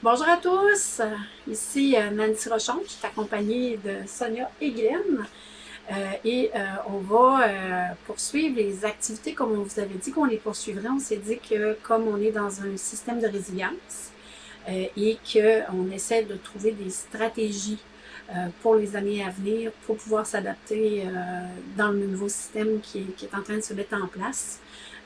Bonjour à tous, ici euh, Nancy Rochon, je suis accompagnée de Sonia et Guylaine. Euh, et euh, on va poursuivre les activités comme on vous avait dit qu'on les poursuivrait. On s'est dit que comme on est dans un système de résilience et qu'on essaie de trouver des stratégies pour les années à venir pour pouvoir s'adapter dans le nouveau système qui est en train de se mettre en place,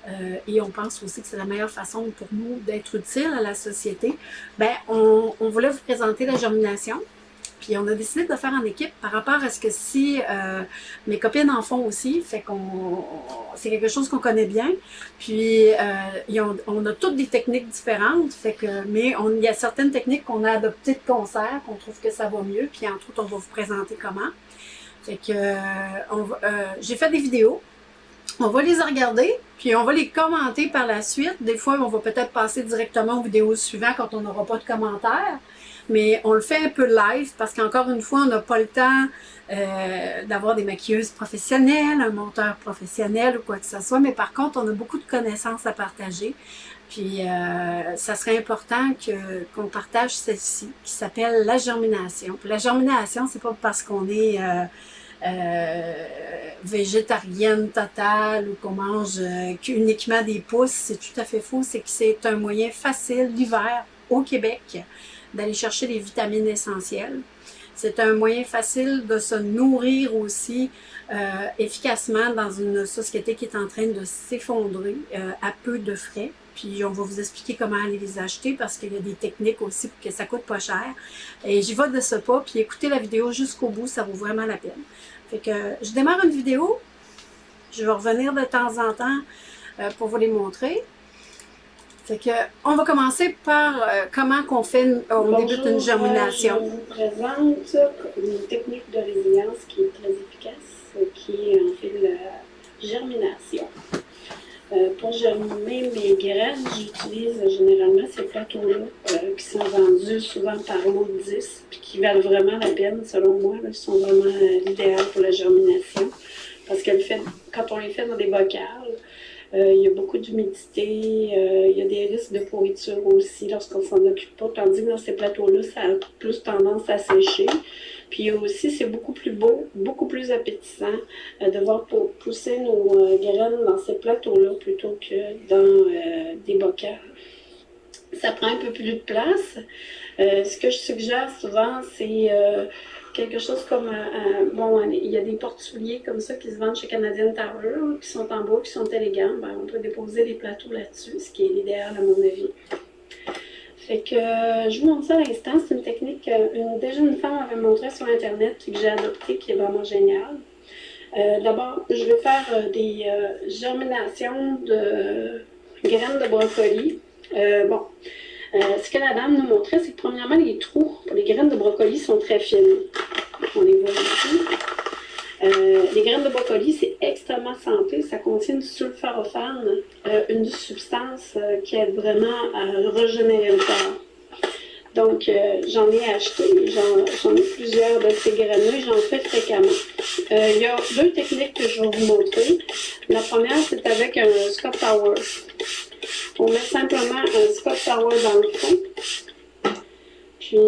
euh, et on pense aussi que c'est la meilleure façon pour nous d'être utile à la société, ben, on, on, voulait vous présenter la germination. Puis on a décidé de faire en équipe par rapport à ce que si euh, mes copines en font aussi, fait qu'on c'est quelque chose qu'on connaît bien. Puis euh, on a toutes des techniques différentes, fait que mais on, il y a certaines techniques qu'on a adoptées de concert, qu'on trouve que ça va mieux. Puis entre autres, on va vous présenter comment. Fait que euh, j'ai fait des vidéos on va les regarder, puis on va les commenter par la suite. Des fois, on va peut-être passer directement aux vidéos suivantes quand on n'aura pas de commentaires. Mais on le fait un peu live parce qu'encore une fois, on n'a pas le temps euh, d'avoir des maquilleuses professionnelles, un monteur professionnel ou quoi que ce soit. Mais par contre, on a beaucoup de connaissances à partager. Puis, euh, ça serait important qu'on partage celle-ci, qui s'appelle la germination. Puis la germination, c'est pas parce qu'on est... Euh, végétarienne totale ou qu'on mange euh, uniquement des pousses, c'est tout à fait faux. C'est que c'est un moyen facile l'hiver au Québec d'aller chercher les vitamines essentielles. C'est un moyen facile de se nourrir aussi euh, efficacement dans une société qui est en train de s'effondrer à peu de frais. Puis on va vous expliquer comment aller les acheter parce qu'il y a des techniques aussi pour que ça coûte pas cher. Et j'y vais de ce pas, puis écoutez la vidéo jusqu'au bout, ça vaut vraiment la peine. Fait que je démarre une vidéo. Je vais revenir de temps en temps euh, pour vous les montrer. Fait que on va commencer par euh, comment qu'on fait, on débute une germination. je vous présente une technique de résilience qui est très efficace, qui est en fait la germination. Euh, pour germiner mes graines, j'utilise généralement ces plateaux-là euh, qui sont vendus souvent par lot 10 puis qui valent vraiment la peine, selon moi. Ils sont vraiment euh, l'idéal pour la germination parce que quand on les fait dans des bocales, il y a beaucoup d'humidité, il y a des risques de pourriture aussi lorsqu'on s'en occupe pas, tandis que dans ces plateaux-là, ça a plus tendance à sécher. Puis aussi, c'est beaucoup plus beau, beaucoup plus appétissant euh, de voir pousser nos euh, graines dans ces plateaux-là plutôt que dans euh, des bocals. Ça prend un peu plus de place. ce que je suggère souvent, c'est quelque chose comme bon, il y a des porte-souliers comme ça qui se vendent chez Canadian Tower, qui sont en bois, qui sont élégants. Ben, on peut déposer des plateaux là-dessus, ce qui est l'idéal à mon avis. Fait que euh, je vous montre ça à l'instant. C'est une technique que déjà une femme m'avait montré sur Internet que j'ai adoptée, qui est vraiment géniale. Euh, d'abord, je vais faire euh, des germinations de graines de brocoli. bon, ce que la dame nous montrait, c'est que premièrement, les trous pour les graines de brocoli sont très fines. On les voit ici. Euh, les graines de brocoli, c'est extrêmement santé. Ça contient du sulforaphane, euh, une substance euh, qui aide vraiment à régénérer le corps. Donc, j'en ai acheté, j'en ai plusieurs de ces graines-là j'en fais fréquemment. Il y a deux techniques que je vais vous montrer. La première, c'est avec un Scott Tower. On met simplement un Scott Tower dans le fond. Puis,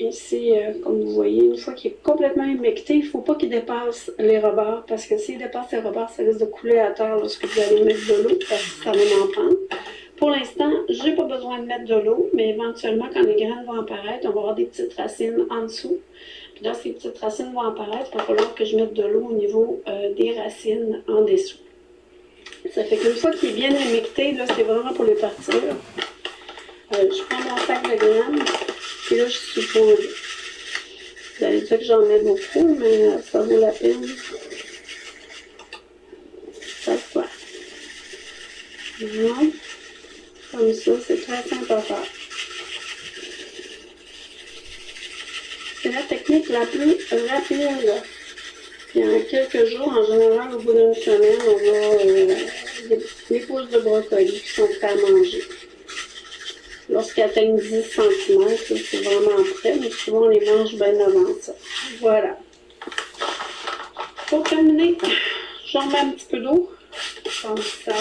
Ici, euh, comme vous voyez, une fois qu'il est complètement humecté, il ne faut pas qu'il dépasse les rebords, parce que s'il dépasse les rebords, ça risque de couler à terre lorsque vous allez mettre de l'eau, parce que ça va m'en prendre. Pour l'instant, je n'ai pas besoin de mettre de l'eau, mais éventuellement, quand les graines vont apparaître, on va avoir des petites racines en dessous. Puis là, ces petites racines vont apparaître, il va falloir que je mette de l'eau au niveau euh, des racines en dessous. Ça fait qu'une fois qu'il est bien humecté, là, c'est vraiment pour les partir. Euh, je prends mon sac de graines. Là, je suppose, vous allez dire que j'en mets beaucoup, mais ça vaut la peine. Ça quoi? Non? Comme ça, c'est très simple à faire. C'est la technique la plus rapide. Puis en quelques jours, en général, au bout d'une semaine, on a euh, des, pousses de brocoli qui sont prêts à manger. Lorsqu'ils atteignent 10 cm, c'est vraiment prêt, mais souvent on les mange bien avant ça. Voilà. Pour terminer, j'en mets un petit peu d'eau, comme ça.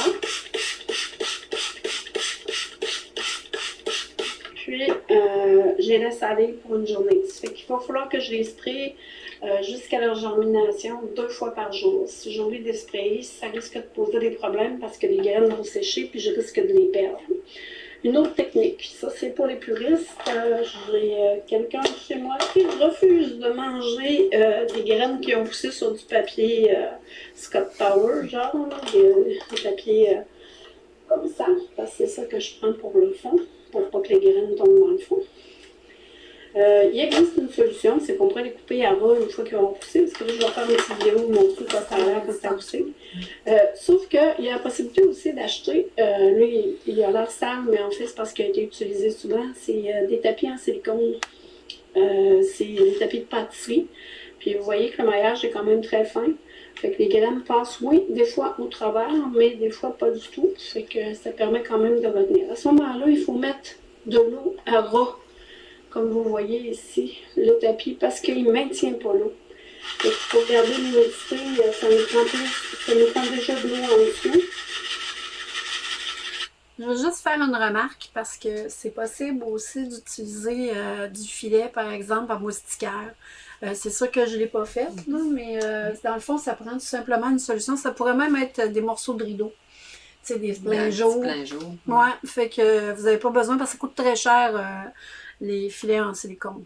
puis euh, je les laisse aller pour une journée. Ça fait qu'il va falloir que je les spraye euh, jusqu'à leur germination deux fois par jour. Si j'oublie de sprayer, ça risque de poser des problèmes parce que les graines vont sécher puis je risque de les perdre. Une autre technique, ça c'est pour les puristes. Euh, J'ai euh, quelqu'un chez moi qui refuse de manger euh, des graines qui ont poussé sur du papier Scott Tower, genre, papiers euh, comme ça, parce que c'est ça que je prends pour le fond, pour pas que les graines tombent dans le fond. Euh, il existe une solution, c'est qu'on pourrait les couper à ras une fois qu'ils vont pousser, parce que là, je vais faire une petite vidéo pour montrer quoi ça a l'air quand ça a poussé. Euh, sauf qu'il y a la possibilité aussi d'acheter, euh, lui, il, a l'air sale, mais en fait, c'est parce qu'il a été utilisé souvent, c'est des tapis en silicone. C'est des tapis de pâtisserie. Puis vous voyez que le maillage est quand même très fin. Fait que les graines passent, oui, des fois au travers, mais des fois pas du tout. Fait que ça permet quand même de retenir. À ce moment-là, il faut mettre de l'eau à ras, comme vous voyez ici, le tapis, parce qu'il ne maintient pas l'eau. Faut garder l'humidité, euh, ça nous prend ça prend déjà de l'eau en dessous. Je veux juste faire une remarque parce que c'est possible aussi d'utiliser euh, du filet, par exemple, en moustiquaire. Euh, c'est sûr que je ne l'ai pas fait, mais dans le fond, ça prend tout simplement une solution. Ça pourrait même être des morceaux de rideau. Tu sais, des pleins jours. Plein jour. Ouais, fait que vous n'avez pas besoin parce que ça coûte très cher euh, les filets en silicone.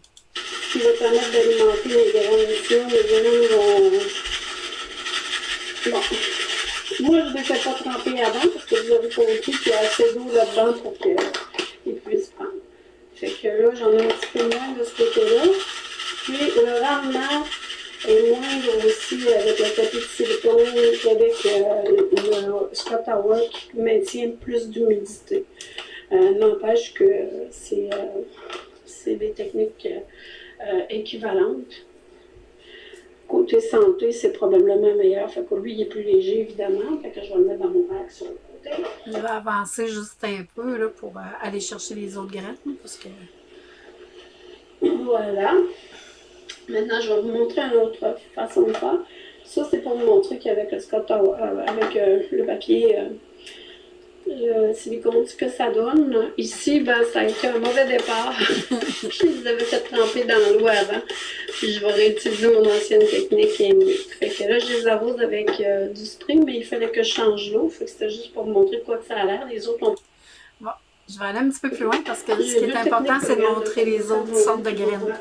qui va permettre d'alimenter les graines ici. Les graines vont... Bon. Moi, je ne les fais pas tremper avant parce que vous avez compris qu'il y a assez d'eau là-dedans pour qu'ils puissent prendre. Fait que là, j'en ai un petit peu moins de ce côté-là. Puis le rendement est moindre aussi avec le tapis de silicone qu'avec euh, le Scott Tower qui maintient plus d'humidité. Euh, N'empêche que c'est euh, des techniques équivalentes. Côté santé, c'est probablement meilleur. Fait que lui, il est plus léger, évidemment. Fait que je vais le mettre dans mon rack sur le côté. Je vais avancer juste un peu là, pour aller chercher les autres graines. Parce que... Voilà. Maintenant, je vais vous montrer une autre façon de faire. Ça, c'est pour vous montrer qu'avec le Tower, euh, avec euh, le papier euh, le silicone, ce que ça donne. Ici, ben, ça a été un mauvais départ. je les avais fait tremper dans l'eau avant. Puis je vais réutiliser mon ancienne technique et mieux. Fait que là, je les arrose avec du spray, mais il fallait que je change l'eau. Fait que c'était juste pour vous montrer quoi que ça a l'air. Les autres ont Je vais aller un petit peu plus loin parce que ce qui est important, c'est de montrer les autres sortes de graines.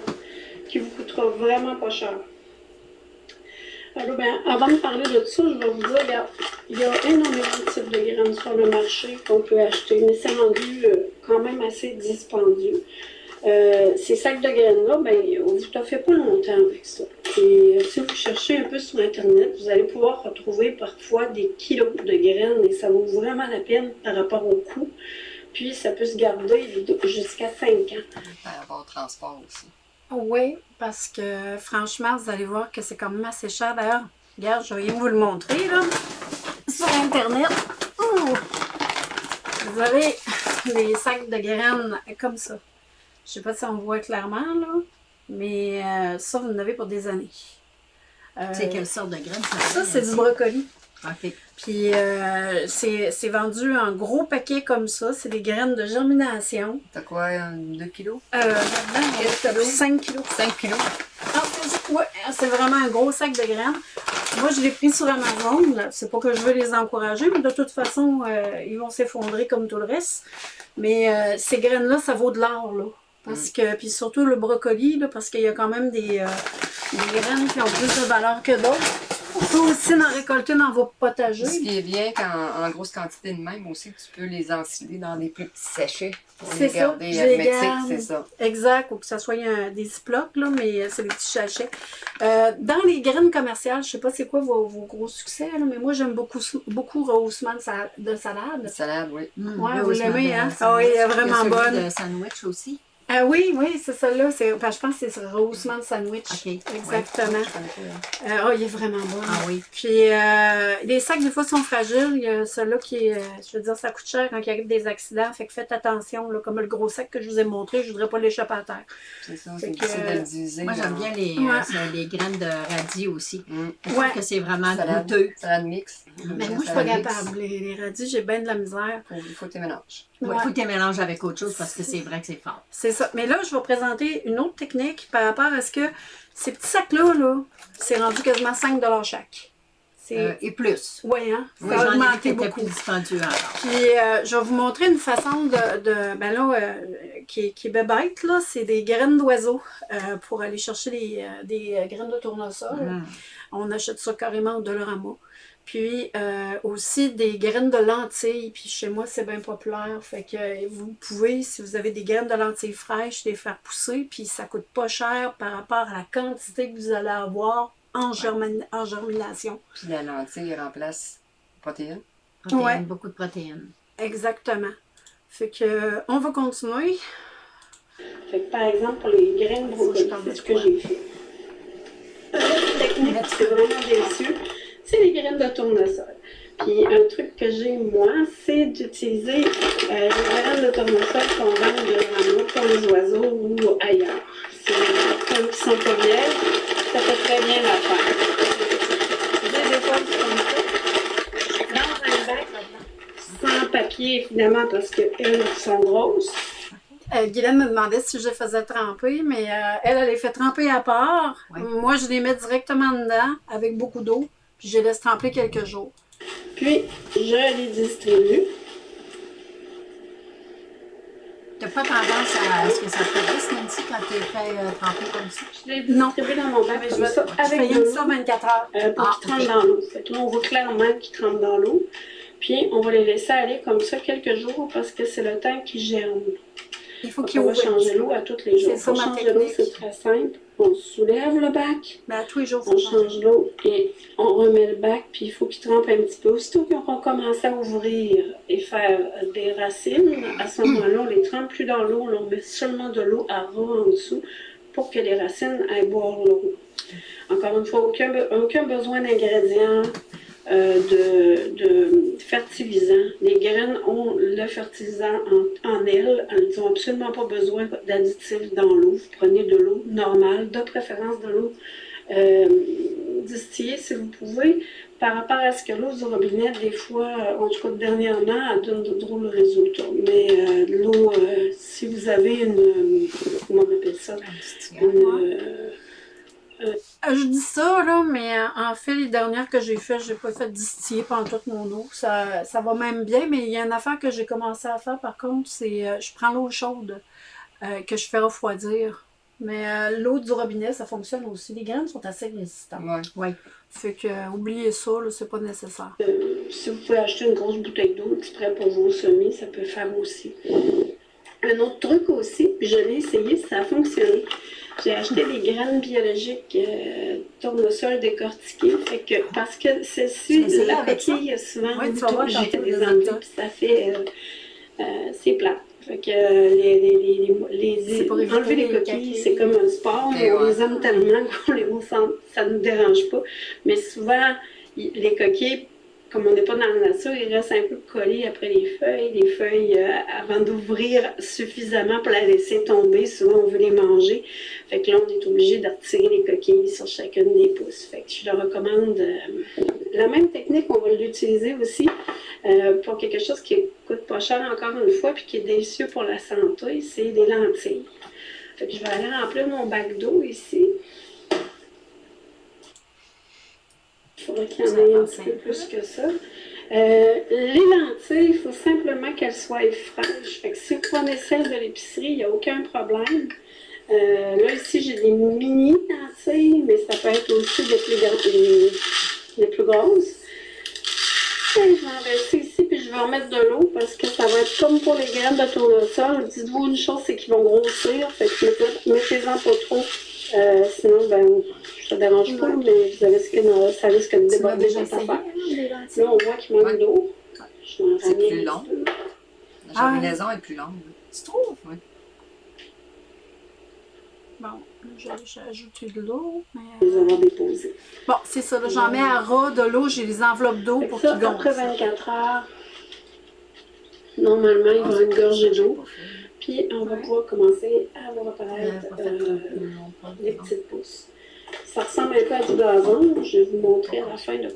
Qui vous coûtera vraiment pas cher. Alors, ben, avant de parler de ça, je vais vous dire, il y a énormément de types de graines sur le marché qu'on peut acheter, mais c'est rendu euh, quand même assez dispendieux. Euh, ces sacs de graines-là, ben, on ne vous fait pas longtemps avec ça. Et euh, si vous cherchez un peu sur Internet, vous allez pouvoir retrouver parfois des kilos de graines et ça vaut vraiment la peine par rapport au coût. Puis ça peut se garder jusqu'à 5 ans. Par rapport transport aussi. Oui, parce que franchement, vous allez voir que c'est quand même assez cher. D'ailleurs, regarde, je vais vous le montrer là, sur Internet. Ouh! Vous avez les sacs de graines comme ça. Je sais pas si on voit clairement là, mais euh, ça, vous en avez pour des années. Euh, C'est quelle sorte de graines Ça, c'est du brocoli. OK. Puis euh, c'est vendu en gros paquet comme ça. C'est des graines de germination. T'as quoi, 2 kilos? Euh, là-dedans, on a 5 kilos. 5 kilos? Ah, c'est- ouais, c'est vraiment un gros sac de graines. Moi, je l'ai pris sur Amazon. C'est pas que je veux les encourager, mais de toute façon, euh, ils vont s'effondrer comme tout le reste. Mais euh, ces graines-là, ça vaut de l'or, là. Parce que, puis surtout le brocoli, là, parce qu'il y a quand même des, euh, des graines qui ont plus de valeur que d'autres. On peut aussi en récolter dans vos potagers. Ce qui est bien qu'en en grosse quantité de même aussi, tu peux les ensiler dans des plus petits sachets pour C'est les ça, garder hermétiques, c'est ça. Exact, ou que ça soit un- des ziplocs, là, mais euh, c'est des petits sachets. Euh, dans les graines commerciales, je sais pas c'est quoi vos, vos gros succès, là, mais moi j'aime beaucoup, beaucoup rehaussement de, sa- de salade. Salade, oui. Mmh, Ouais, vous l'aimez, hein? Ah oui, elle est Il y a vraiment celui bonne. de sandwich aussi. Ah oui, oui, c'est ça là. C'est, ben, je pense que c'est Roseman Sandwich. Exactement. Hein. Euh, oh, il est vraiment bon. Ah oui. Puis euh, les sacs, des fois, sont fragiles. Il y a celui-là qui est. euh, je veux dire, ça coûte cher quand il arrive des accidents. Fait que faites attention. Là, comme le gros sac que je vous ai montré, je voudrais pas l'échapper à terre. C'est ça, c'est que, difficile de euh, le diviser. Moi, j'aime bien les, Ouais. euh, les graines de radis aussi. Mm. Je trouve Ouais. que c'est vraiment Salade, goûteux. salade mix. Mais moi, je suis pas capable. Les, les radis, j'ai bien de la misère. Faut- Il faut que tu mélanges. Il Ouais. faut que tu les mélanges avec autre chose parce que c'est vrai que c'est fort. C'est ça. Mais là, je vais présenter une autre technique par rapport à ce que ces petits sacs-là, là, c'est rendu quasiment 5 chaque. C'est. Euh, et plus. ouais, hein? Ça Oui, a j'en ai vu qui augmenté beaucoup. plus dispendieux alors. Puis, euh, je vais vous montrer une façon de. de ben là, euh, qui, est- qui est bébête, là. C'est des graines d'oiseaux pour aller chercher des, des graines de tournesol. Mm. On achète ça carrément au Dollarama. Puis euh, aussi des graines de lentilles. Puis chez moi, c'est bien populaire. Fait que euh, vous pouvez, si vous avez des graines de lentilles fraîches, les faire pousser. Puis ça coûte pas cher par rapport à la quantité que vous allez avoir en, en germination. Puis la lentille elle remplace la protéine. Protéines, Ouais. beaucoup de protéines. Exactement. Fait que euh, on va continuer. Fait que, par exemple, pour les graines de brocoli, c'est ce que j'ai fait. Une technique qui est vraiment délicieux, c'est les graines de tournesol. Puis un truc que j'ai, moi, c'est d'utiliser euh, les graines de tournesol qu'on vend de pour les oiseaux ou ailleurs. C'est comme qui sont pas vieilles, ça fait très bien l'affaire. Des éponges comme ça, dans un bac, sans papier, évidemment, parce qu'elles sont grosses. Euh, Guylaine me demandait si je les faisais tremper, mais euh, elle, elle les fait tremper à part. Moi, je les mets directement dedans avec beaucoup d'eau, puis je les laisse tremper quelques jours. Puis, je les distribue. T'as pas tendance à ce que ça pourrisse, Nancy, quand tu fait euh, tremper comme ça? Je les Non. distribue dans mon bac Mais je vais- ça, avec fais de ça 24 heures. euh, pour Ah, qu'ils trempent ok. dans l'eau. Fait que là, on voit clairement qu'ils trempent dans l'eau. Puis, on va les laisser aller comme ça quelques jours parce que c'est le temps qu'ils germent. Il faut qu'ils on va changer l'eau à tous les jours. C'est ça, Pour ma changer l'eau, technique. c'est très simple. On soulève le bac, Ben, à tous les jours, on change l'eau et on remet le bac, puis il faut qu'il trempe un petit peu. Aussitôt qu'ils auront commencé à ouvrir et faire des racines, à ce moment-là, on les trempe plus dans l'eau, on met seulement de l'eau à ras en dessous pour que les racines aillent boire l'eau. Encore une fois, aucun besoin d'ingrédients, euh, de, de fertilisants. Les graines ont le fertilisant en, en elles. Elles n'ont absolument pas besoin d'additifs dans l'eau. Vous prenez de l'eau normale, de préférence de l'eau euh, distillée si vous pouvez. Par rapport à ce que l'eau du robinet, des fois, euh, en tout cas dernièrement, elle donne de drôles résultats. Mais euh, l'eau, si vous avez une. comment on appelle ça? Une, euh, Euh, Je dis ça, là, mais euh, en fait, les dernières que j'ai faites, j'ai pas fait distiller pendant toute mon eau. Ça, ça va même bien, mais il y a une affaire que j'ai commencé à faire, par contre, c'est euh, je prends l'eau chaude euh, que je fais refroidir. Mais euh, l'eau du robinet, ça fonctionne aussi. Les graines sont assez résistantes. Ouais. Fait que, euh, oubliez ça, c'est pas nécessaire. Euh, si vous pouvez acheter une grosse bouteille d'eau exprès pour vos semis, ça peut faire aussi. Un autre truc aussi, puis je l'ai essayé, ça a fonctionné. J'ai acheté des graines biologiques euh, tournesol décortiquées. Fait que, parce que celle-ci, la coquille, a souvent voir j'ai des ennuis, puis ça fait... euh, euh, c'est plat. Fait que euh, les, les, les, pour enlever les les coquilles, c'est comme un sport, mais Et on ouais. les aime tellement qu'on les on ça ne nous dérange pas. Mais souvent, les coquilles, comme on n'est pas dans la nature, ils restent un peu collés après les feuilles. Les feuilles, euh, avant d'ouvrir suffisamment pour la laisser tomber, souvent on veut les manger. Fait que là, on est obligé de retirer les coquilles sur chacune des pousses. Fait que je le recommande. euh, la même technique, on va l'utiliser aussi euh, pour quelque chose qui coûte pas cher encore une fois, puis qui est délicieux pour la santé, c'est des lentilles. Fait que je vais aller remplir mon bac d'eau ici. Il faudrait qu'il y en ait un petit peu plus que ça. Euh, les lentilles, il faut simplement qu'elles soient fraîches. Fait que si vous prenez celles de l'épicerie, il n'y a aucun problème. Euh, là, ici, j'ai des mini lentilles, mais ça peut être aussi des plus, grandes- des, des plus grosses. Et je vais en verser ici, puis je vais en mettre de l'eau parce que ça va être comme pour les graines de tournesol. Dites-vous une chose, c'est qu'ils vont grossir. Fait que mettez- mettez-en pas trop. Euh, sinon, ben, ça ne dérange pas, mais vous avez ce que ça risque de déborder déjà cette affaire. Là, on voit qu'il manque Ouais. d'eau. C'est plus long. La Ah. germinaison est plus longue. Tu trouves? Oui. Bon, j'ai j'ai ajouté de l'eau. mais- les avoir déposés. Bon, c'est ça. là, J'en mets à ras de l'eau. J'ai les enveloppes d'eau pour ça, qu'ils après gonflent. 24 heures, normalement, il va une gorgée d'eau. Puis on va pouvoir commencer à voir apparaître fait euh, les petites pousses. Ça ressemble un peu à du gazon. Je vais vous montrer à la fin de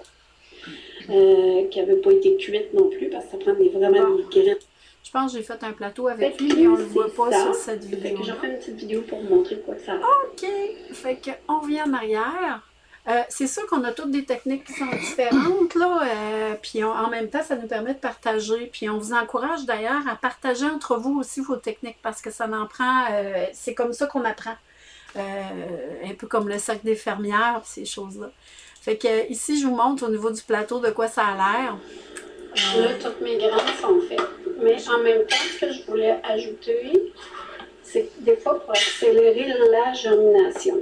euh, qui n'avait pas été cuite non plus parce que ça prend des, vraiment des graines. Je pense que j'ai fait un plateau avec Fait lui, mais on le voit pas ça. sur cette Fait vidéo. que j'en fais une petite vidéo pour vous montrer quoi que ça a. OK. Fait que on revient en arrière. Euh, c'est sûr qu'on a toutes des techniques qui sont différentes, là, euh, puis en même temps, ça nous permet de partager. Puis on vous encourage d'ailleurs à partager entre vous aussi vos techniques parce que ça en prend, euh, c'est comme ça qu'on apprend. Un peu comme le cercle des fermières, ces choses-là. Fait que ici, je vous montre au niveau du plateau de quoi ça a l'air. Là, toutes mes graines sont faites. Mais en même temps, ce que je voulais ajouter, c'est des fois pour accélérer la germination.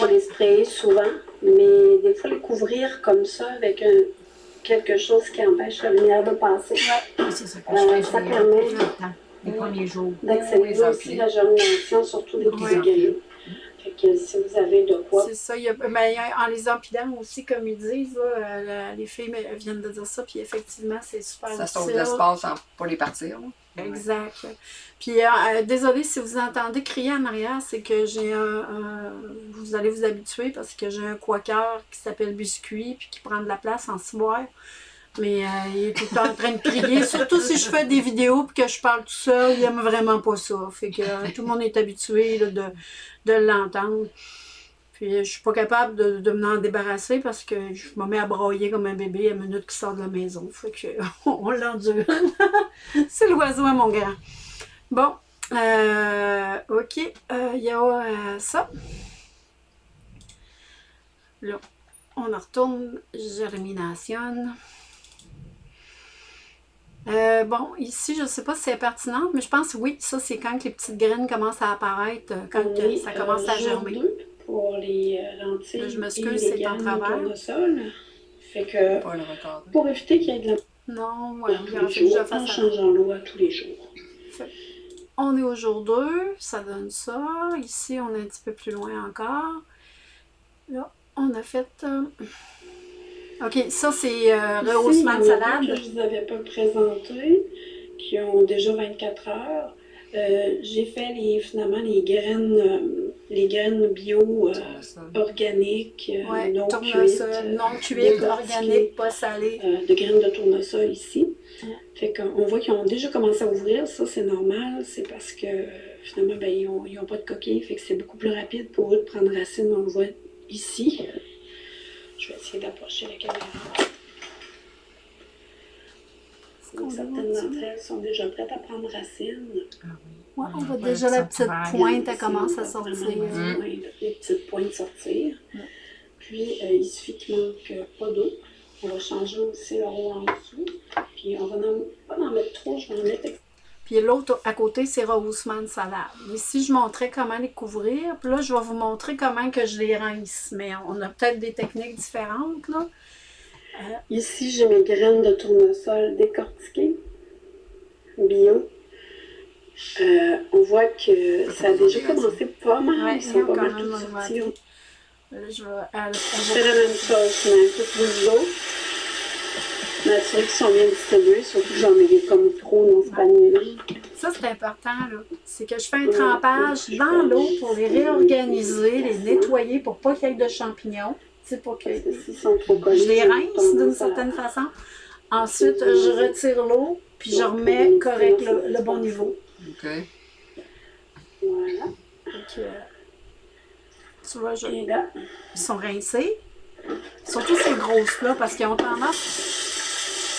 On les sprayer souvent, mais des fois les couvrir comme ça avec un- quelque chose qui empêche la lumière de passer. Oui, c'est ça que Euh, je fais. ça j'ai, permet- tout le temps, les premiers jours. D'accélérer aussi la germination, surtout des petits que si vous avez de quoi C'est ça. Il y a, ben, y a- en les empilant aussi, comme ils disent, là, euh, la- les filles viennent de dire ça, puis effectivement, c'est super Ça sauve l'espace pour les partir. là. Exact. Puis, euh, euh, désolée si vous entendez crier en arrière, c'est que j'ai un, un- Vous allez vous habituer parce que j'ai un quaker qui s'appelle Biscuit puis qui prend de la place en ciboire. Mais euh, il est tout le temps en train de crier, surtout si je fais des vidéos puis que je parle tout seul, il aime vraiment pas ça. Fait que euh, tout le monde est habitué de, de l'entendre. Puis euh, je suis pas capable de, de m'en débarrasser parce que je me mets à broyer comme un bébé à minute qu'il sort de la maison. Fait que on l'endure. C'est l'oiseau mon grand. Bon, euh, ok, il y a ça. Là, on en retourne, germination. Euh, bon, ici, je ne sais pas si c'est pertinent, mais je pense que oui, ça c'est quand que les petites graines commencent à apparaître, euh, quand On que est, ça commence à euh, germer. deux pour les lentilles Là, je et m'excuse, les c'est en travers. Fait que Pas le recorder. pour éviter qu'il y ait de la Non, voilà, tous les jours, en ça. changeant l'eau à tous les jours. On est au jour 2, ça donne ça. Ici, on est un petit peu plus loin encore. Là, on a fait. euh, Ok, ça c'est euh, rehaussement de salade. que je ne vous avais pas présenté, qui ont déjà 24 heures. Euh, J'ai fait les, finalement les graines, euh, les graines bio euh, organiques, Ouais, non cuites, tournesol, euh, non cuite, décortiquées, organique, pas salé. euh, de graines de tournesol ici. Fait qu'on voit qu'ils ont déjà commencé à ouvrir, ça c'est normal, c'est parce que finalement ben, ils n'ont pas de coquille, fait que c'est beaucoup plus rapide pour eux de prendre racine, on le voit ici. Je vais essayer d'approcher la caméra. Donc, certaines d'entre elles sont déjà prêtes à prendre racine. Ah oui. Ouais, on Ouais, voit ouais, déjà la petite pointe, elle commence à sortir. Mm. les petites pointes sortir. Mm. Puis euh, il suffit qu'il manque euh, pas d'eau. On va changer aussi le eau en dessous. Puis on va en, pas en mettre trop, je vais en mettre Puis l'autre à côté, c'est rehaussement de salade. Ici, je montrais comment les couvrir. Puis là, je vais vous montrer comment que je les rince. Mais on a peut-être des techniques différentes, là. Ici, j'ai mes graines de tournesol décortiquées, bio. Euh, on voit que ça a déjà commencé pas mal. Ouais, Ils sont pas mal sortis. Là, je vais... C'est la même chose, mais un peu plus d'eau. M'assurer qu'ils sont bien distribués, surtout que j'en ai comme trop dans ce panier-là. Ça, c'est important, là. C'est que je fais un trempage dans l'eau pour les réorganiser, les nettoyer pour pas qu'il y ait de champignons. Tu sais, pour que Parce que s'ils sont trop collés, je les rince d'une certaine façon. Ensuite, je retire l'eau, puis je remets correct le, le bon niveau. OK. Voilà. Donc, euh, tu vois, je- ils sont rincés. Surtout ces grosses-là, parce qu'ils ont tendance.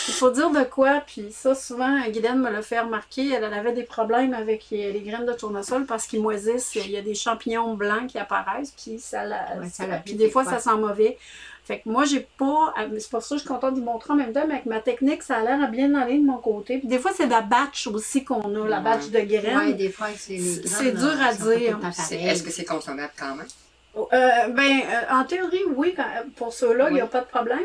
Il faut dire de quoi, puis ça, souvent, Guylaine me l'a fait remarquer, elle, elle avait des problèmes avec les, les graines de tournesol parce qu'ils moisissent, il y a des champignons blancs qui apparaissent, puis ça la. Ouais, ça ça- la puis des fois, ça sent mauvais. Fait que moi, j'ai pas. mais C'est pour ça que je suis contente de vous montrer en même temps, mais avec ma technique, ça a l'air à bien aller de mon côté. Puis des fois, c'est la batch aussi qu'on a, la batch de graines. Ouais, des fois, c'est C'est- dur à dire. Est-ce que c'est consommable quand même? Euh, ben, euh, en théorie, oui, quand- pour ceux-là, il n'y a Oui. pas de problème.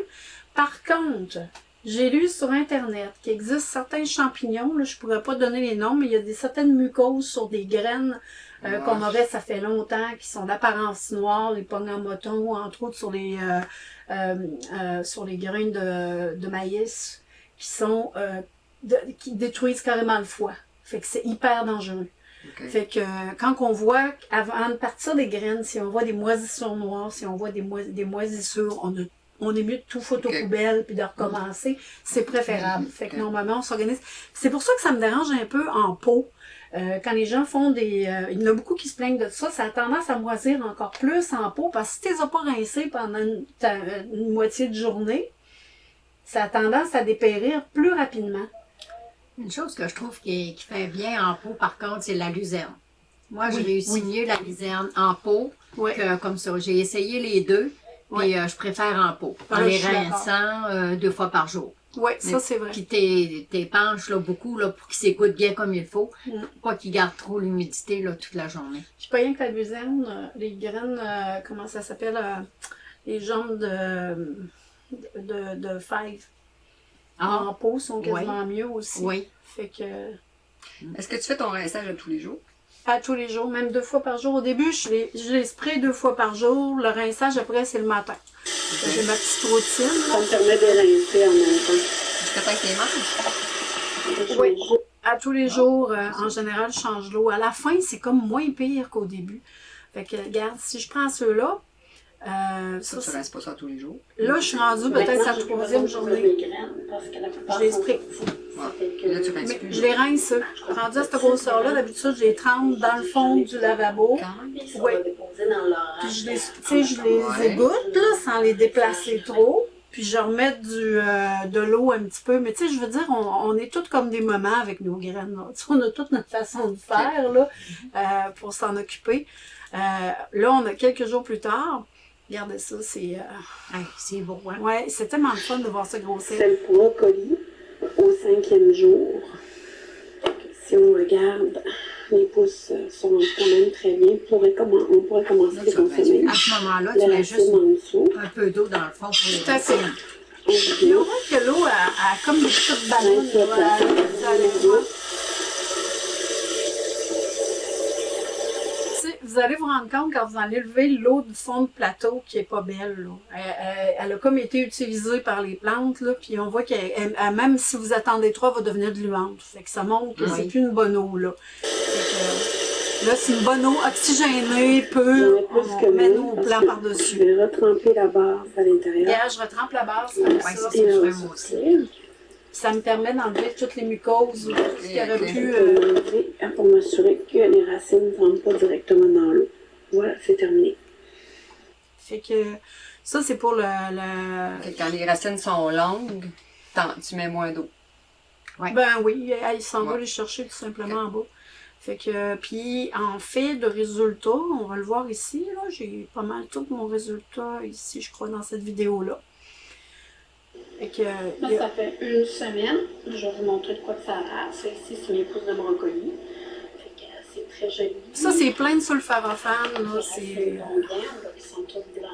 Par contre, J'ai lu sur Internet qu'il existe certains champignons, là, je pourrais pas donner les noms, mais il y a des certaines mucoses sur des graines euh, qu'on aurait, ça fait longtemps, qui sont d'apparence noire, les pognes en moton, entre autres sur les euh, euh, euh, sur les graines de, de maïs, qui sont euh, de- qui détruisent carrément le foie. Fait que c'est hyper dangereux. Fait que euh, quand on voit, avant de partir des graines, si on voit des moisissures noires, si on voit des, mois- des moisissures, on, a- on est mieux de tout foutre aux Ok. poubelles puis de recommencer. C'est préférable. Fait que normalement, on s'organise. C'est pour ça que ça me dérange un peu en pot. Euh, quand les gens font des... euh, il y en a beaucoup qui se plaignent de ça. Ça a tendance à moisir encore plus en pot parce que si tu les as pas rincés pendant une, moitié de journée, ça a tendance à dépérir plus rapidement. Une chose que je trouve qui, qui fait bien en pot, par contre, c'est la luzerne. Moi, je Oui, réussis oui. mieux la luzerne en pot Ouais. que comme ça. J'ai essayé les deux, puis euh, je préfère en pot. En Ah, les suis d'accord. rinçant euh, deux fois par jour. Oui, ça c'est vrai. Puis t'épanches beaucoup là, pour qu'ils s'écoutent bien comme il faut. Mm. Pas qu'ils gardent trop l'humidité toute la journée. Je pas rien que la luzerne, euh, les graines, euh, comment ça s'appelle, les jambes de, de, de fèves Ah, en pot sont quasiment mieux aussi. oui. Fait que Est-ce que tu fais ton rinçage à tous les jours? À tous les jours, même deux fois par jour. Au début, je les, je les spray deux fois par jour. Le rinçage, après, c'est le matin. J'ai ma petite routine. Ça me permet de rincer en même temps. Jusqu'à temps que tu les manges? Oui. À tous les jours, euh, en général, je change l'eau. À la fin, c'est comme moins pire qu'au début. Fait que, regarde, si je prends ceux-là, euh, Ça, ça, rinces pas ça tous les jours? là, je suis rendue peut-être sa troisième journée. Je les spray. Mais plus. je les rince. Rendu à cette grosseur-là, d'habitude, je les trempe dans le fond du lavabo. Oui. Puis je les, tu sais, je les Ouais. égoutte, là, sans les déplacer trop. Puis je remets du, euh, de l'eau un petit peu. Mais tu sais, je veux dire, on, on est toutes comme des mamans avec nos graines. là. Tu sais, on a toute notre façon de faire, là, euh, pour s'en occuper. Euh, là, on a quelques jours plus tard. Regardez ça, c'est... euh, Hey, c'est beau, hein? ouais, c'est tellement le fun de voir ça grossir. C'est le brocoli au cinquième jour. Si on regarde, les pousses euh, sont quand même très bien. On pourrait, commen- on pourrait commencer Là, à vas consommer À ce moment-là, tu mets juste en dessous. un peu d'eau dans le fond pour les Tout à fait. On voit que l'eau a, a comme des petites ballons. rince le là, plateau. à- à l'intérieur. Tu sais, Vous allez vous rendre compte quand vous allez lever l'eau du fond de plateau qui est pas belle. là. Elle, elle- elle a comme été utilisée par les plantes, là, puis on voit qu'elle, elle- elle- même si vous attendez trop, elle va devenir gluante. Fait que ça montre que Oui. c'est plus une bonne eau. Là, que, là c'est une bonne eau oxygénée, plus On que met nos plants par-dessus. Je vais retremper la base à l'intérieur. Je retrempe la Ouais, ça. Ça, va me permet d'enlever toutes les mucoses ou tout ce qui aurait pu. Euh, l'enlever pour m'assurer que les racines ne rentrent pas directement dans l'eau. Voilà, c'est terminé. Fait que ça, c'est pour le. le- Fait que Quand les racines sont longues, tu mets moins d'eau. Ben oui, elle s'en va Ouais. les chercher tout simplement en bas. Fait que, puis en fait de résultat, on va le voir ici, là, j'ai pas mal tout mon résultat ici, je crois, dans cette vidéo-là. Que, a- ça fait une semaine. Je vais vous montrer de quoi que ça a l'air. Ça ici, c'est mes pousses de brocoli. C'est très joli. ça, c'est plein de Les c'est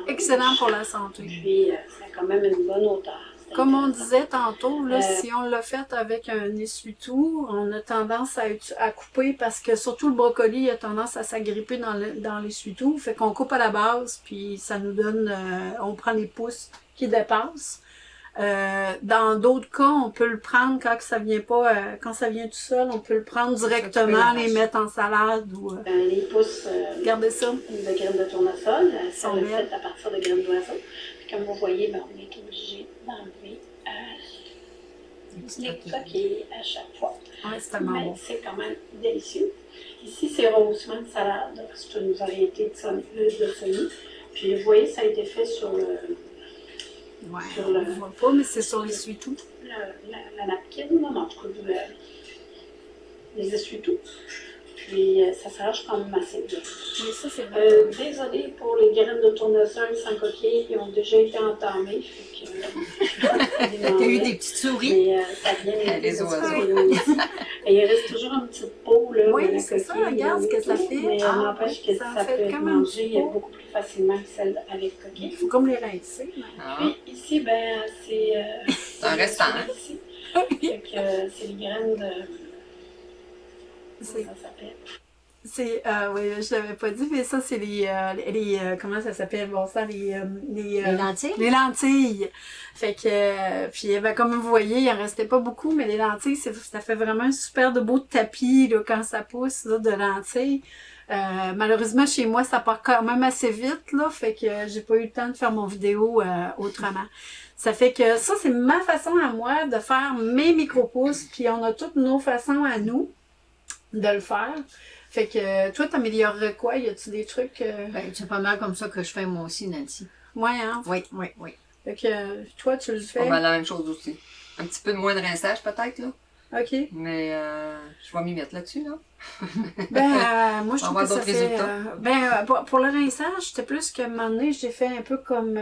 excellent pour la santé. Puis, euh, ça a quand même une bonne hauteur. C'est Comme on disait tantôt, là, Euh, si on l'a fait avec un essuie-tout, on a tendance à, couper parce que surtout le brocoli a tendance à s'agripper dans le- l'essuie-tout. Fait qu'on coupe à la base, puis ça nous donne, euh, on prend les pouces qui dépassent. Euh, dans d'autres cas, on peut le prendre quand ça vient pas, euh, quand ça vient tout seul, on peut le prendre directement, les mettre en salade ou euh, Ben, les pousses euh, regardez ça. de graines de tournesol, euh, ça le fait à partir de graines d'oiseau. Puis comme vous voyez, ben, on est obligé d'enlever euh, les coquilles à chaque fois. Ouais, c'est bon. c'est quand même délicieux. Ici, c'est rehaussement de salade. C'est une variété de semis. Puis vous voyez, ça a été fait sur le, Ouais, sur on le- voit pas, mais c'est sur l'essuie-tout. le- la, la napkin, là, mais en tout cas, le- les essuie-tout. Puis euh, ça s'arrache quand même assez bien. Oui, ça, c'est vrai. Euh, désolée pour les graines de tournesol sans coquille, ils ont déjà été entamées. Euh, T'as eu des petites souris? Mais euh, ça vient Les oiseaux. Et il reste toujours une petite peau là, Oui, c'est ça, regarde ce que ça fait. Mais Ah, on n'empêche que ça ça, peut être mangé beaucoup plus facilement que celle avec Il coquille. faut comme les rincer. Ah. Puis ici, ben, c'est. Euh, C'est un restant, hein? Ici. Euh, c'est les graines de. C'est- euh, oui, je l'avais pas dit, mais ça, c'est les, euh, les euh, comment ça s'appelle, bon ça, les, euh, les, Les lentilles? les lentilles. Fait que, puis ben, comme vous voyez, il en restait pas beaucoup, mais les lentilles, ça fait vraiment un super de beau tapis, là, quand ça pousse, là, de lentilles. Malheureusement, chez moi, ça part quand même assez vite, là, fait que j'ai pas eu le temps de faire mon vidéo autrement. Ça fait que ça, c'est ma façon à moi de faire mes micro-pousses, puis on a toutes nos façons à nous de le faire. Fait que toi, t'améliorerais quoi? Y a-tu des trucs? Euh... Ben, c'est pas mal comme ça que je fais moi aussi, Nancy. Ouais, hein? Oui, oui, oui. Fait que euh, toi, tu le fais? pas mal la même chose aussi. Un petit peu de moins de rinçage peut-être, là. OK. Mais euh, je vais m'y mettre là-dessus, là. Ben, euh, moi, je On trouve que ça fait... résultats. euh, ben, pour, pour le rinçage, c'était plus qu'à un moment donné, j'ai fait un peu comme...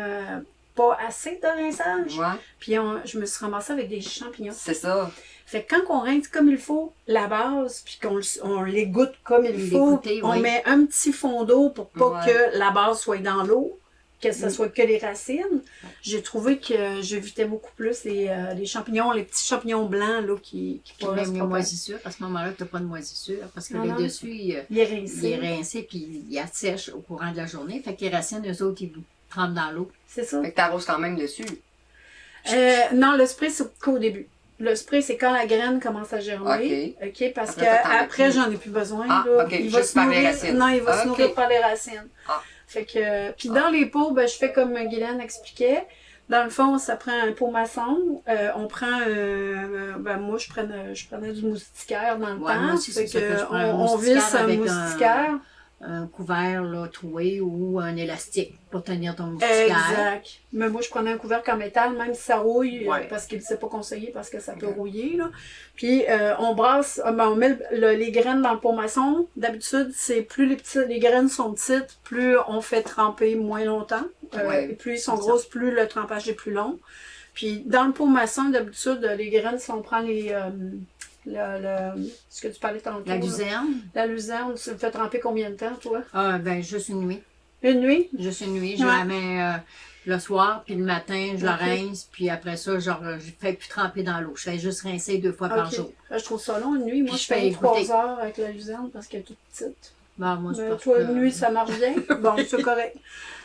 pas assez de rinçage. Ouais, Puis on- je me suis ramassée avec des champignons. c'est ça. Fait que quand on rince comme il faut la base, puis qu'on on l'égoutte comme il faut, goûter, on oui. met un petit fond d'eau pour pas Ouais. que la base soit dans l'eau, que ce Mm. soit que les racines. J'ai trouvé que j'évitais beaucoup plus les, euh, les champignons, les petits champignons blancs là, qui, qui Puis même les moisissures, à ce moment-là, t'as pas de moisissures, parce que le dessus, il, Il est il rincé. est rincé, puis il assèche au courant de la journée. Fait que les racines, eux autres, ils trempent dans l'eau. C'est ça. Fait que t'arroses quand même dessus. Euh, non, le spray, c'est qu'au début. Le spray, c'est quand la graine commence à germer. OK. parce Après, t'en as qu'après, j'en ai plus besoin. Ah, là. OK, Il va juste se par les nourrir. racines. Non, il va Ah, se OK. nourrir par les racines. Ah. Fait que, puis dans les pots, ben, je fais comme Guylaine expliquait. Dans le fond, ça prend un pot maçon. Euh, on prend, euh, ben moi, je prenais, je prenais du moustiquaire dans le Ouais, temps. moi aussi, c'est Fait que je prends, un on, visse un- moustiquaire. Un couvert là, troué ou un élastique pour tenir ton moustiquaire. Exact. Mais moi, je prenais un couvercle en métal, même si ça rouille, Ouais. euh, parce qu'il ne s'est pas conseillé, parce que ça peut rouiller. Là. Puis, euh, on brasse, euh, ben, on met le- le- les graines dans le pot maçon. D'habitude, c'est plus les, petits, les graines sont petites, plus on fait tremper moins longtemps. Euh, Ouais. et plus ils sont grosses, plus le trempage est plus long. Puis, dans le pot maçon, d'habitude, les graines, si on prend les... euh, le, le- ce que tu parlais tantôt. La là. luzerne, La luzerne, tu le fais tremper combien de temps, toi? ah, ben, juste une nuit. Une nuit? Juste une nuit. Je Ouais. la mets euh, le soir, puis le matin, je la rince, puis après ça, genre, je fais plus tremper dans l'eau. Je fais juste rincer deux fois par jour. Euh, Je trouve ça long, une nuit. Moi, Puis je fais trois heures avec la luzerne parce qu'elle est toute petite. Bon, moi, Mais toi, que- une nuit, ça marche bien? bon, c'est correct.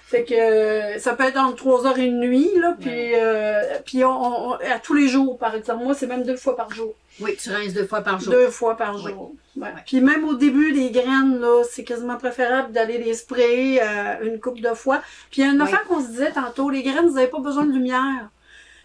Fait que ça peut être entre trois heures et une nuit, là, puis, euh, puis on, on- à tous les jours, par exemple. Moi, c'est même deux fois par jour. Oui, tu rinces deux fois par jour. Deux fois par Oui. jour. Ouais. Ouais. Puis même au début, les graines, là, c'est quasiment préférable d'aller les sprayer euh, une coupe de fois. Puis il y a une affaire qu'on se disait tantôt, les graines, vous n'avez pas besoin de lumière.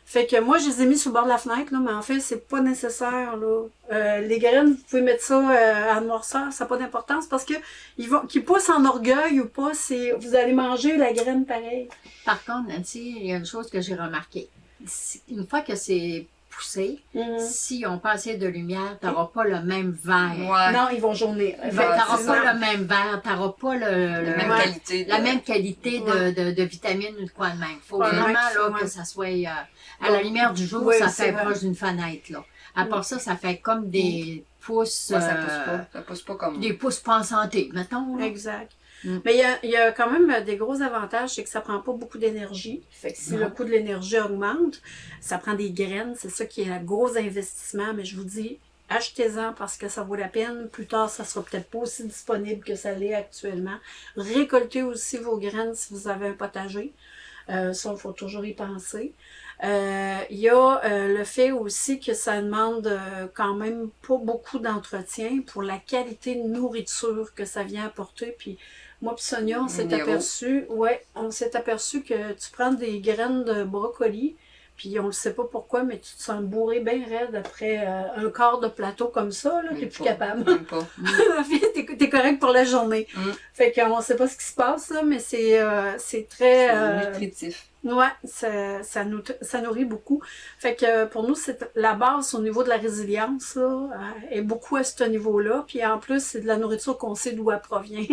Fait que moi, je les ai mis sur le bord de la fenêtre, là, mais en fait, c'est pas nécessaire. Là. Euh, les graines, vous pouvez mettre ça euh, à noirceur, ça n'a pas d'importance parce que ils vont, qu'ils poussent en orgueil ou pas, c'est vous allez manger la graine pareil. Par contre, Nancy, il y a une chose que j'ai remarqué. Si- Une fois que c'est poussé, Mhm. si on pas assez de lumière, tu n'auras pas le même vert. Ouais. Non, ils vont jaunir. Tu n'auras pas ça. le même vert, tu n'auras pas le, La le- même Ouais. qualité. de- la même qualité de, Ouais. de, de vitamines ou de quoi de même. Il faut Ouais, vraiment ouais, là, que ça soit euh, à la lumière du jour, Ouais, ça fait vrai. proche d'une fenêtre. Là. À part ça, ça fait comme des pousses, Ouais, ça euh, pousse pas. Ça pousse pas comme. des pousses pas en santé, mettons. là. Exact. Mm. Mais il y a, il y a quand même des gros avantages, c'est que ça prend pas beaucoup d'énergie. Fait que si le coût de l'énergie augmente, ça prend des graines. C'est ça qui est un gros investissement. Mais je vous dis, achetez-en parce que ça vaut la peine. Plus tard, ça sera peut-être pas aussi disponible que ça l'est actuellement. Récoltez aussi vos graines si vous avez un potager. Euh, ça, il faut toujours y penser. Euh, Il y a euh, le fait aussi que ça demande quand même pas beaucoup d'entretien pour la qualité de nourriture que ça vient apporter. Puis moi puis Sonia, on s'est aperçu, ouais, on s'est aperçu que tu prends des graines de brocoli, puis on ne sait pas pourquoi, mais tu te sens bourré bien raide après euh, un quart de plateau comme ça, là, t'es plus capable. Pas. t'es, correct pour la journée. Mm. Fait qu'on sait pas ce qui se passe, là, mais c'est, euh, c'est très... Euh, nutritif. Ouais, ça, ça, nous, ça nourrit beaucoup. Fait que pour nous, c'est la base au niveau de la résilience, là, euh, est beaucoup à ce niveau-là. Puis en plus, c'est de la nourriture qu'on sait d'où elle provient.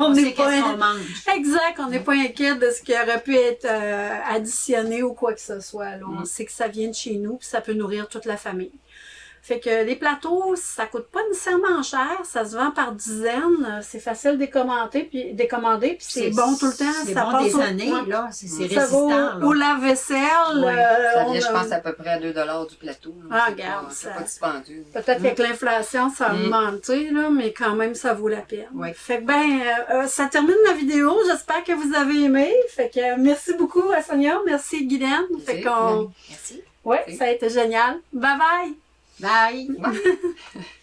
On sait pas mange. exact, on n'est pas inquiet de ce qui aurait pu être euh, additionné ou quoi que ce soit. là. On Mm. sait que ça vient de chez nous, puis ça peut nourrir toute la famille. Fait que les plateaux, ça coûte pas nécessairement cher, ça se vend par dizaines, c'est facile de commander, puis décommander, puis c'est bon tout le temps, C'est bon passe des au- années, là. C'est Ça va résistant, au, lave-vaisselle. Ouais, euh, Ça vient, je pense, à peu près à 2 du plateau. là. Ah, regarde, C'est pas dispendieux. Peut-être qu'avec l'inflation, ça a Mm. augmenté, là, mais quand même, ça vaut la peine. Fait que ben, euh, euh, ça termine la vidéo. J'espère que vous avez aimé. Fait que euh, merci beaucoup à Sonia, merci Guylaine. Fait qu'on, Merci. ouais, Merci. ça a été génial. Bye bye! Bye.